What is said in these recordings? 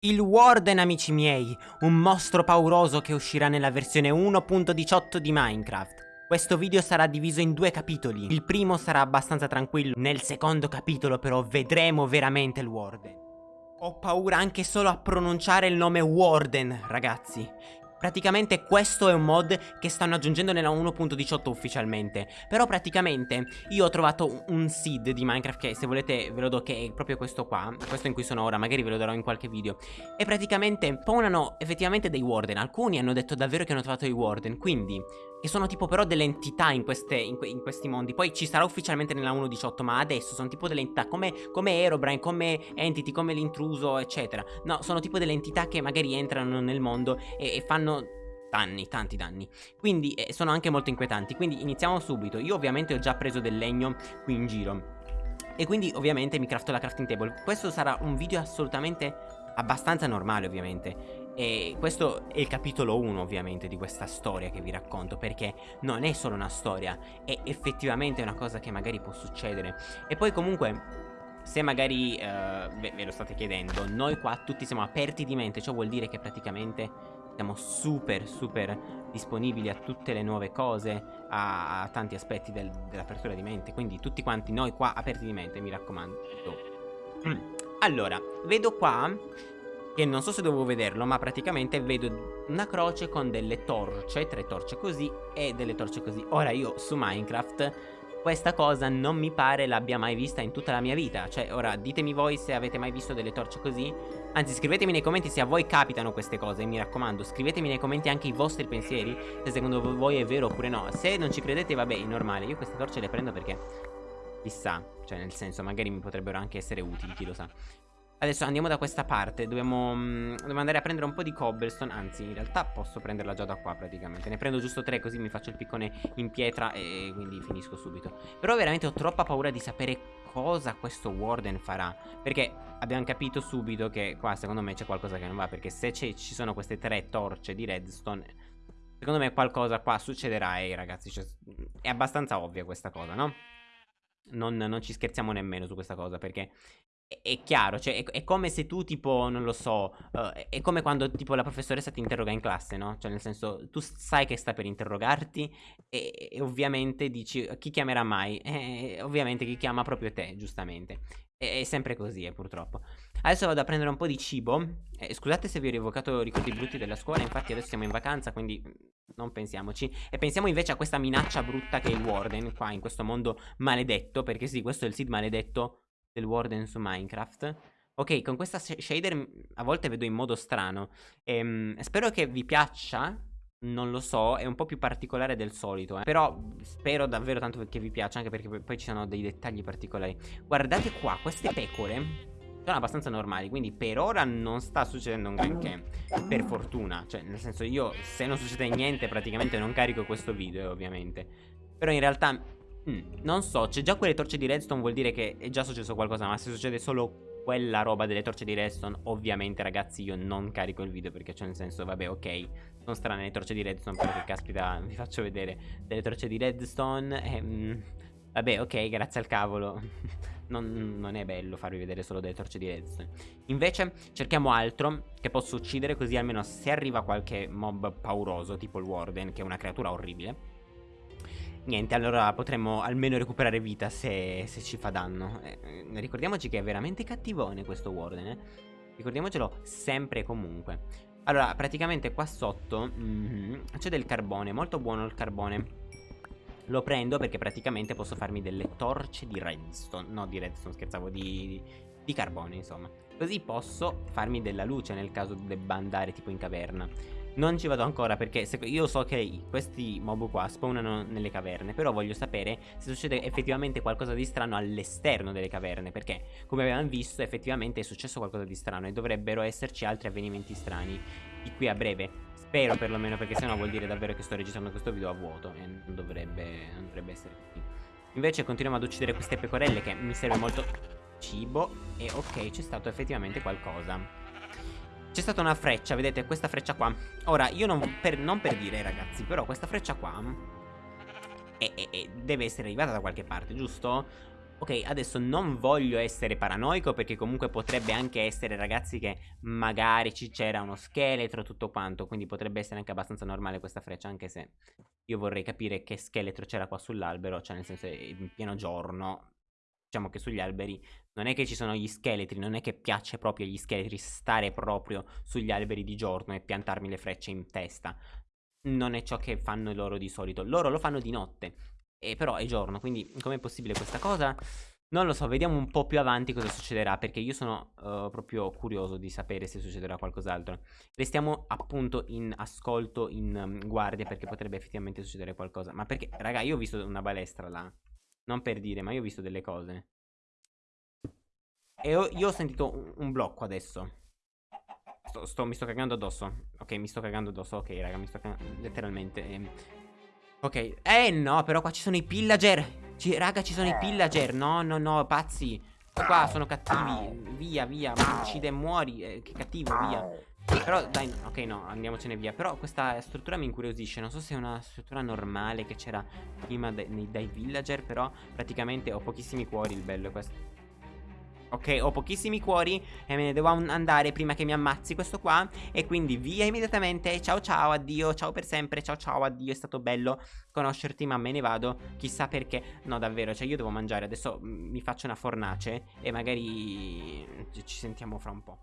Il Warden, amici miei, un mostro pauroso che uscirà nella versione 1.18 di Minecraft. Questo video sarà diviso in due capitoli. Il primo sarà abbastanza tranquillo, nel secondo capitolo però vedremo veramente il Warden. Ho paura anche solo a pronunciare il nome Warden, ragazzi. Praticamente questo è un mod che stanno aggiungendo nella 1.18 ufficialmente. Però praticamente io ho trovato un seed di Minecraft che se volete ve lo do che è proprio questo qua Questo in cui sono ora, magari ve lo darò in qualche video. E praticamente spawnano effettivamente dei warden. Alcuni hanno detto davvero che hanno trovato i warden. Quindi che sono tipo però delle entità in, queste, in, que in, questi mondi. Poi ci sarà ufficialmente nella 1.18 Ma adesso sono tipo delle entità come, come Herobrine, come Entity, come l'intruso eccetera. No, sono tipo delle entità che magari entrano nel mondo e, e fanno danni, tanti danni. Quindi eh, sono anche molto inquietanti. Quindi iniziamo subito. Io ovviamente ho già preso del legno qui in giro. E quindi ovviamente mi crafto la crafting table. Questo sarà un video assolutamente abbastanza normale ovviamente e questo è il capitolo 1 ovviamente di questa storia che vi racconto Perché non è solo una storia È effettivamente una cosa che magari può succedere. E poi comunque se magari uh, ve, ve, lo state chiedendo Noi qua tutti siamo aperti di mente Ciò vuol dire che praticamente siamo super super disponibili a tutte le nuove cose A, a tanti aspetti del, dell'apertura di mente. Quindi tutti quanti noi qua aperti di mente mi raccomando. Mm. Allora, vedo qua che non so se dovevo vederlo ma praticamente vedo una croce con delle torce, tre torce così e delle torce così. Ora io su Minecraft questa cosa non mi pare l'abbia mai vista in tutta la mia vita. Cioè ora ditemi voi se avete mai visto delle torce così. Anzi scrivetemi nei commenti se a voi capitano queste cose Mi raccomando. Scrivetemi nei commenti anche i vostri pensieri Se secondo voi è vero oppure no. Se non ci credete vabbè è normale. Io queste torce le prendo perché Chissà Cioè nel senso magari mi potrebbero anche essere utili chi lo sa Adesso andiamo da questa parte Dobbiamo, mm, dobbiamo, andare a prendere un po' di cobblestone Anzi in realtà posso prenderla già da qua praticamente. Ne prendo giusto tre così mi faccio il piccone in pietra E quindi finisco subito. Però veramente ho troppa paura di sapere cosa questo warden farà Perché abbiamo capito subito che qua secondo me c'è qualcosa che non va Perché se ci sono queste tre torce di redstone Secondo me qualcosa qua succederà. E ragazzi cioè, è abbastanza ovvia questa cosa no? Non, non, ci scherziamo nemmeno su questa cosa perché è chiaro, cioè è, è, come se tu tipo, non lo so, uh, è come quando tipo la professoressa ti interroga in classe, no? Cioè nel senso, tu sai che sta per interrogarti e, e ovviamente dici chi chiamerà mai? E, ovviamente chi chiama proprio te, giustamente. È, è sempre così, eh, purtroppo. Adesso vado a prendere un po' di cibo. Eh, scusate se vi ho rievocato ricordi brutti della scuola, infatti adesso siamo in vacanza, quindi non pensiamoci. E pensiamo invece a questa minaccia brutta che è il Warden qua in questo mondo maledetto, perché sì, questo è il Sid maledetto del Warden su Minecraft. Ok, con questa shader a volte vedo in modo strano. Ehm, spero che vi piaccia. Non lo so, è un po' più particolare del solito. Eh. Però spero davvero tanto che vi piaccia, anche perché poi ci sono dei dettagli particolari. Guardate qua, queste pecore sono abbastanza normali Quindi per ora non sta succedendo un granché Per fortuna Cioè nel senso io se non succede niente praticamente non carico questo video ovviamente Però in realtà Mm, non so, c'è già quelle torce di redstone vuol dire che è già successo qualcosa Ma se succede solo quella roba delle torce di redstone Ovviamente ragazzi io non carico il video perché c'è nel senso vabbè ok Sono strane le torce di redstone però che caspita vi faccio vedere delle torce di redstone e, mm, Vabbè ok grazie al cavolo. Non, non, è bello farvi vedere solo delle torce di redstone. Invece cerchiamo altro che posso uccidere così almeno se arriva qualche mob pauroso Tipo il warden che è una creatura orribile Niente, allora potremmo almeno recuperare vita se, se ci fa danno. Eh, ricordiamoci che è veramente cattivone questo Warden, eh. Ricordiamocelo sempre e comunque. Allora, praticamente qua sotto mm -hmm, c'è del carbone, molto buono il carbone. Lo prendo perché praticamente posso farmi delle torce di redstone. No, di redstone, scherzavo, di, di carbone, insomma. Così posso farmi della luce nel caso debba andare tipo in caverna. Non ci vado ancora perché io so che questi mob qua spawnano nelle caverne Però voglio sapere se succede effettivamente qualcosa di strano all'esterno delle caverne Perché come abbiamo visto effettivamente è successo qualcosa di strano E dovrebbero esserci altri avvenimenti strani di qui a breve. Spero perlomeno perché sennò vuol dire davvero che sto registrando questo video a vuoto E non dovrebbe, non dovrebbe essere così. Invece continuiamo ad uccidere queste pecorelle che mi serve molto cibo E ok c'è stato effettivamente qualcosa c'è stata una freccia, vedete, questa freccia qua Ora, io non per, non per dire, ragazzi Però questa freccia qua è, è, è, Deve essere arrivata da qualche parte, giusto? Ok, adesso non voglio essere paranoico perché comunque potrebbe anche essere ragazzi che magari c'era uno scheletro tutto quanto, quindi potrebbe essere anche abbastanza normale questa freccia, anche se io vorrei capire che scheletro c'era qua sull'albero, cioè nel senso in pieno giorno, diciamo che sugli alberi non è che ci sono gli scheletri, non è che piace proprio agli scheletri stare proprio sugli alberi di giorno e piantarmi le frecce in testa. Non è ciò che fanno loro di solito, loro lo fanno di notte. E però è giorno, quindi com'è possibile questa cosa? Non lo so, vediamo un po' più avanti cosa succederà Perché io sono uh, proprio curioso di sapere se succederà qualcos'altro Restiamo appunto in ascolto, in um, guardia Perché potrebbe effettivamente succedere qualcosa Ma perché, raga, io ho visto una balestra là Non per dire, ma io ho visto delle cose. E ho, io ho sentito un, un blocco adesso. Sto, sto, Mi sto cagando addosso. Ok, mi sto cagando addosso. Ok, raga, mi sto cagando letteralmente ehm. Ok, eh no, però qua ci sono i pillager. Ci, Raga, ci sono i pillager. No, no, no, pazzi. Qua sono cattivi. Via, via, uccide e muori. Eh, Che cattivo, via Però, dai, ok, no, andiamocene via. Però questa struttura mi incuriosisce. Non so se è una struttura normale che c'era prima dai, dai villager Però, praticamente ho pochissimi cuori Il bello è questo. Ok, ho pochissimi cuori e me ne devo andare prima che mi ammazzi questo qua. E quindi via immediatamente, ciao ciao, addio, ciao per sempre, ciao ciao, addio È stato bello conoscerti ma me ne vado, chissà perché. No davvero, cioè io devo mangiare, adesso mi faccio una fornace E magari ci sentiamo fra un po'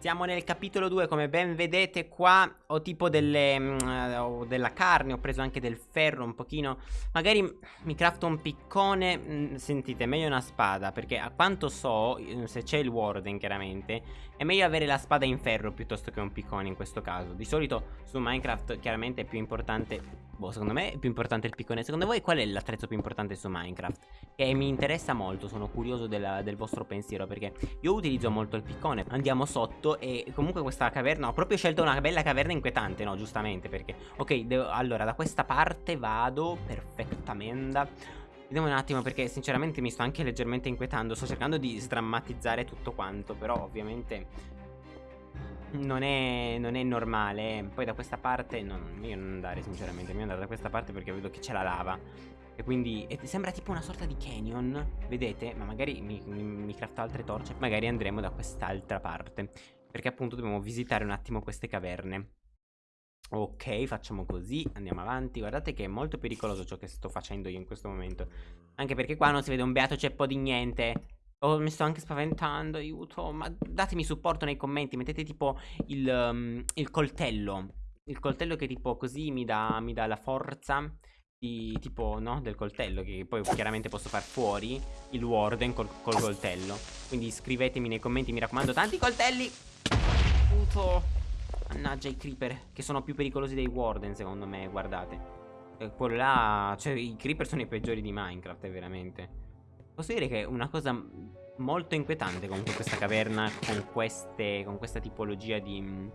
siamo nel capitolo 2, come ben vedete qua ho tipo delle, mm, eh, ho della carne, ho preso anche del ferro un pochino. Magari mi crafto un piccone, mm, sentite, meglio una spada Perché a quanto so, mm, se c'è il warden chiaramente È meglio avere la spada in ferro piuttosto che un piccone in questo caso. Di solito su Minecraft chiaramente è più importante Boh, secondo me è più importante il piccone. Secondo voi qual è l'attrezzo più importante su Minecraft? Che mi interessa molto, sono curioso della, del vostro pensiero Perché io utilizzo molto il piccone. Andiamo sotto E comunque questa caverna Ho proprio scelto una bella caverna inquietante No giustamente perché Ok devo, allora da questa parte vado Perfettamente Vediamo un attimo perché sinceramente mi sto anche leggermente inquietando. Sto cercando di sdrammatizzare tutto quanto Però ovviamente non è, non è normale. Poi da questa parte non, Io non andare sinceramente Io andare da questa parte perché vedo che c'è la lava. E quindi e sembra tipo una sorta di canyon Vedete? Ma magari mi, mi, mi crafto altre torce Magari andremo da quest'altra parte. Perché appunto dobbiamo visitare un attimo queste caverne Ok, facciamo così, andiamo avanti. Guardate che è molto pericoloso ciò che sto facendo io in questo momento. Anche perché qua non si vede un beato ceppo di niente. Oh, mi sto anche spaventando, aiuto. Ma datemi supporto nei commenti Mettete tipo il, um, il coltello. Il coltello che tipo così mi dà, mi dà la forza di, tipo, no, del coltello Che poi chiaramente posso far fuori il warden col, col coltello. Quindi scrivetemi nei commenti, mi raccomando, tanti coltelli. Puto Mannaggia i creeper Che sono più pericolosi dei warden secondo me Guardate e Quello là Cioè i creeper sono i peggiori di Minecraft eh, veramente Posso dire che è una cosa molto inquietante Comunque questa caverna Con queste Con questa tipologia di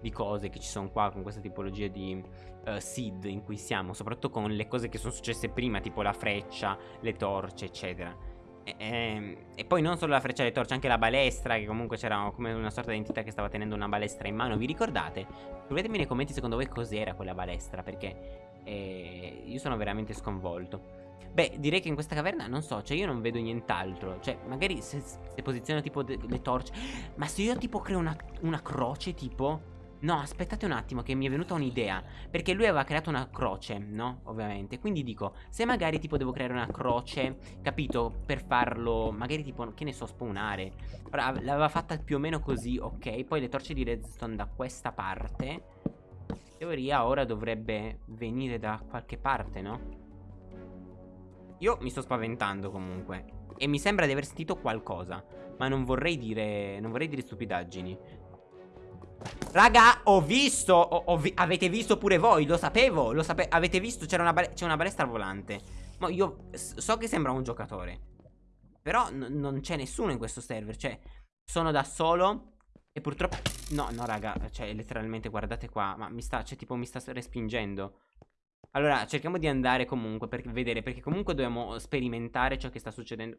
di cose che ci sono qua con questa tipologia di uh, seed in cui siamo, soprattutto con le cose che sono successe prima, tipo la freccia, le torce, eccetera. E, ehm, e, poi non solo la freccia le torce, anche la balestra, che comunque c'era come una sorta di entità che stava tenendo una balestra in mano. Vi ricordate? Scrivetemi nei commenti secondo voi cos'era quella balestra, perché eh, io sono veramente sconvolto. Beh, direi che in questa caverna, non so, cioè io non vedo nient'altro. Cioè, magari se, se posiziono tipo le torce... Ma se io tipo creo una, una croce, tipo... No, aspettate un attimo che mi è venuta un'idea. Perché lui aveva creato una croce, no? Ovviamente. Quindi dico, se magari tipo devo creare una croce Capito? Per farlo, magari tipo, che ne so, spawnare. L'aveva fatta più o meno così, ok? Poi le torce di redstone da questa parte. In teoria ora dovrebbe venire da qualche parte, no? Io mi sto spaventando comunque. E mi sembra di aver sentito qualcosa. Ma non vorrei dire, non vorrei dire stupidaggini Raga, ho visto ho, ho vi Avete visto pure voi, lo sapevo Lo sape Avete visto, c'è una, una, balestra volante. Ma io so che sembra un giocatore Però non c'è nessuno in questo server Cioè, sono da solo E purtroppo No, no raga, cioè letteralmente guardate qua Ma mi sta, cioè tipo mi sta respingendo. Allora, cerchiamo di andare comunque Per vedere, perché comunque dobbiamo sperimentare ciò che sta succedendo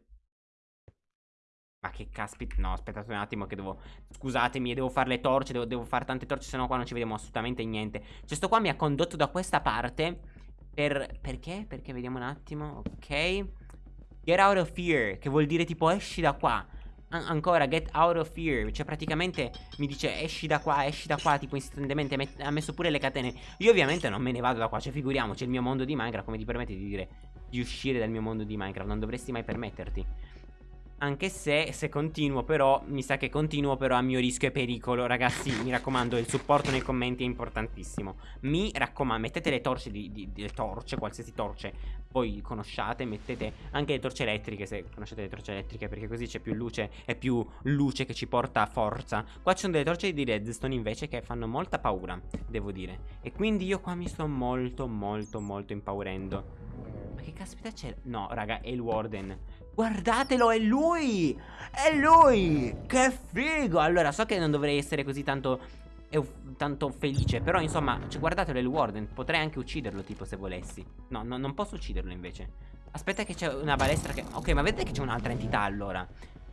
ma che caspita, no aspettate un attimo che devo Scusatemi, devo fare le torce, devo, devo fare tante torce Sennò qua non ci vediamo assolutamente niente Cioè sto qua mi ha condotto da questa parte Per, perché? Perché vediamo un attimo, ok Get out of here, che vuol dire tipo esci da qua. An ancora, get out of here. Cioè, praticamente mi dice esci da qua, esci da qua, tipo istantaneamente. ha messo pure le catene. Io ovviamente non me ne vado da qua. Cioè, figuriamoci, il mio mondo di Minecraft, come ti permette di dire di uscire dal mio mondo di Minecraft? Non dovresti mai permetterti. Anche se, se continuo però, mi sa che continuo però a mio rischio e pericolo. Ragazzi, mi raccomando, il supporto nei commenti è importantissimo. Mi raccomando, mettete le torce, di, di, le torce, qualsiasi torce Voi conosciate, mettete anche le torce elettriche Se conoscete le torce elettriche perché così c'è più luce È più luce che ci porta forza. Qua ci sono delle torce di redstone invece che fanno molta paura, devo dire. E quindi io qua mi sto molto molto molto impaurendo. Ma che caspita c'è? No raga, è il warden Guardatelo, è lui! È lui! Che figo! Allora, so che non dovrei essere così tanto, tanto felice, però insomma, cioè, guardatelo, è il Warden. Potrei anche ucciderlo, tipo, se volessi. No, no non posso ucciderlo, invece. Aspetta che c'è una balestra che... Ok, ma vedete che c'è un'altra entità, allora.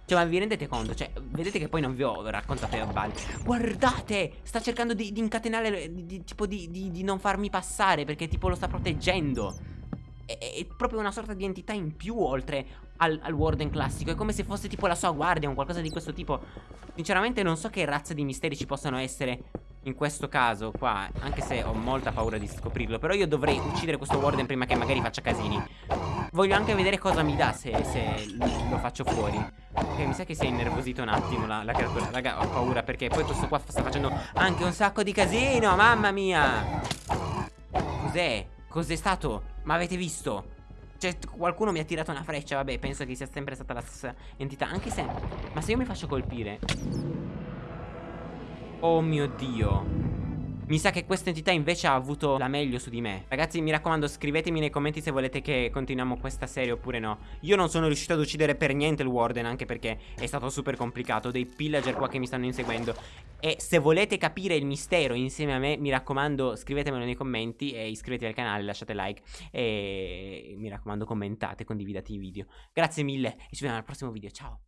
Cioè, ma vi rendete conto? Cioè, vedete che poi non vi ho raccontato a Bal. Guardate! Sta cercando di, di incatenare, di, di, tipo di non farmi passare, perché tipo lo sta proteggendo è, proprio una sorta di entità in più oltre al, al, Warden classico. È come se fosse tipo la sua guardia o qualcosa di questo tipo. Sinceramente non so che razza di misteri ci possano essere in questo caso qua Anche se ho molta paura di scoprirlo. Però io dovrei uccidere questo Warden prima che magari faccia casini. Voglio anche vedere cosa mi dà se, se lo faccio fuori. Ok mi sa che si è innervosito un attimo la, la creatura. Raga ho paura perché poi questo qua sta facendo anche un sacco di casino Mamma mia! Cos'è? Cos'è stato? Ma avete visto? Cioè, qualcuno mi ha tirato una freccia, vabbè, penso che sia sempre stata la stessa entità. Anche se... Ma se io mi faccio colpire... Oh mio Dio... Mi sa che questa entità invece ha avuto la meglio su di me. Ragazzi mi raccomando scrivetemi nei commenti se volete che continuiamo questa serie oppure no. Io non sono riuscito ad uccidere per niente il Warden Anche perché è stato super complicato Ho dei pillager qua che mi stanno inseguendo. E se volete capire il mistero insieme a me Mi raccomando scrivetemelo nei commenti E iscrivetevi al canale, lasciate like E mi raccomando commentate, condividete i video. Grazie mille e ci vediamo al prossimo video, ciao